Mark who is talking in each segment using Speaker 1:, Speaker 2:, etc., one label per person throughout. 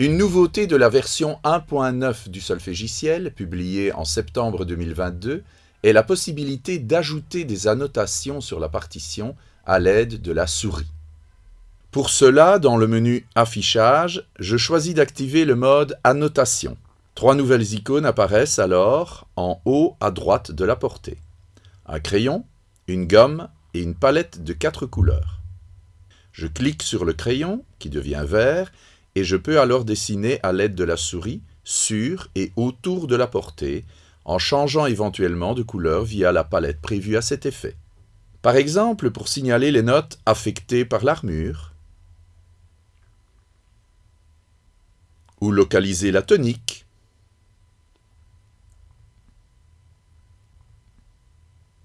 Speaker 1: Une nouveauté de la version 1.9 du solfégiciel, publiée en septembre 2022, est la possibilité d'ajouter des annotations sur la partition à l'aide de la souris. Pour cela, dans le menu Affichage, je choisis d'activer le mode Annotation. Trois nouvelles icônes apparaissent alors en haut à droite de la portée. Un crayon, une gomme et une palette de quatre couleurs. Je clique sur le crayon, qui devient vert, et je peux alors dessiner à l'aide de la souris sur et autour de la portée, en changeant éventuellement de couleur via la palette prévue à cet effet. Par exemple, pour signaler les notes affectées par l'armure, ou localiser la tonique,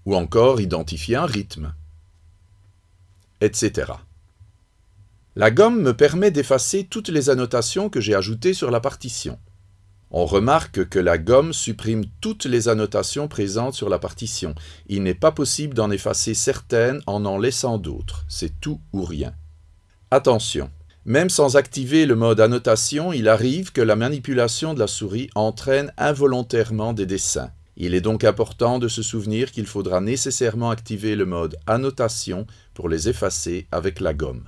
Speaker 1: ou encore identifier un rythme, etc. La gomme me permet d'effacer toutes les annotations que j'ai ajoutées sur la partition. On remarque que la gomme supprime toutes les annotations présentes sur la partition. Il n'est pas possible d'en effacer certaines en en laissant d'autres. C'est tout ou rien. Attention, même sans activer le mode annotation, il arrive que la manipulation de la souris entraîne involontairement des dessins. Il est donc important de se souvenir qu'il faudra nécessairement activer le mode annotation pour les effacer avec la gomme.